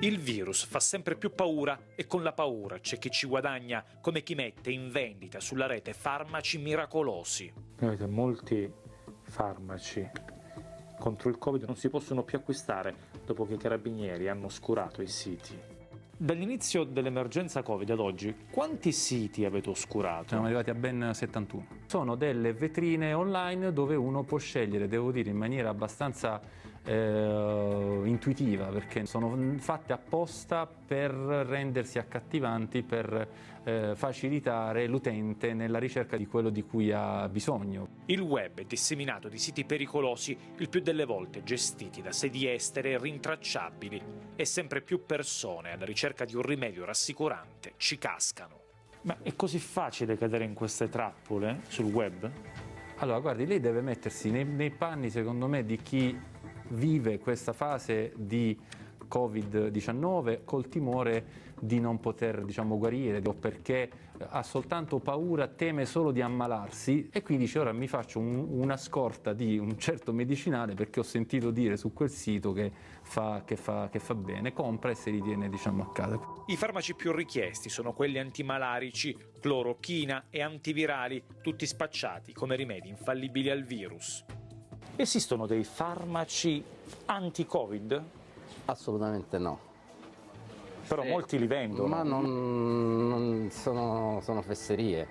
Il virus fa sempre più paura e con la paura c'è chi ci guadagna come chi mette in vendita sulla rete farmaci miracolosi. Avete molti farmaci contro il Covid non si possono più acquistare dopo che i carabinieri hanno oscurato i siti. Dall'inizio dell'emergenza Covid ad oggi, quanti siti avete oscurato? Siamo arrivati a ben 71. Sono delle vetrine online dove uno può scegliere, devo dire, in maniera abbastanza eh, intuitiva perché sono fatte apposta per rendersi accattivanti, per eh, facilitare l'utente nella ricerca di quello di cui ha bisogno. Il web è disseminato di siti pericolosi, il più delle volte gestiti da sedi estere e rintracciabili e sempre più persone alla ricerca di un rimedio rassicurante ci cascano. Ma è così facile cadere in queste trappole sul web? Allora, guardi, lei deve mettersi nei, nei panni, secondo me, di chi vive questa fase di Covid-19 col timore di non poter diciamo, guarire o perché ha soltanto paura, teme solo di ammalarsi e quindi dice ora mi faccio un, una scorta di un certo medicinale perché ho sentito dire su quel sito che fa, che fa, che fa bene, compra e si ritiene diciamo, a casa. I farmaci più richiesti sono quelli antimalarici, clorochina e antivirali, tutti spacciati come rimedi infallibili al virus. Esistono dei farmaci anti-Covid? Assolutamente no. Però Sì. molti li vendono. Ma non, non sono, sono fesserie.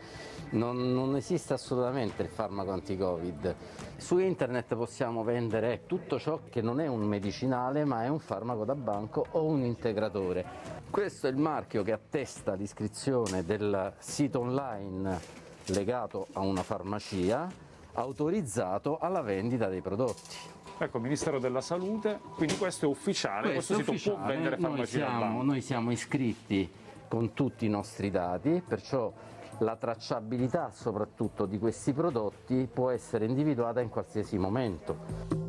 Non, non esiste assolutamente il farmaco anti-Covid. Su internet possiamo vendere tutto ciò che non è un medicinale ma è un farmaco da banco o un integratore. Questo è il marchio che attesta l'iscrizione del sito online legato a una farmacia autorizzato alla vendita dei prodotti. Ecco, Ministero della Salute, quindi questo è ufficiale, questo, Questo è sito può ufficiale, vendere noi farmaci da siamo, noi siamo iscritti con tutti i nostri dati, perciò la tracciabilità soprattutto di questi prodotti può essere individuata in qualsiasi momento.